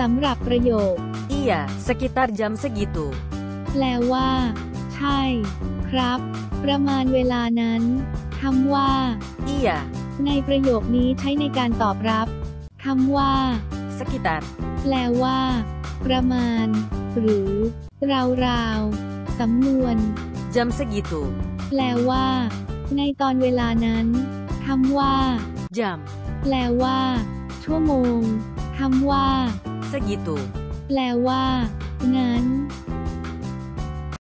สำหรับประโยค Iya, sekitar jam segitu. แปลว่า ใช่ ครับ ประมาณเวลานั้นคำว่า Iya, ในประโยคนี้ใช้ในการตอบรับคำว่า sekitar. แปลว่า ประมาณ หรือ ราวๆสำนวน Jam segitu. แปลว่า ในตอนเวลานั้นคำว่า Jam. แปลว่า ชั่วโมงคำว่า Segitu. แปลว่า งั้น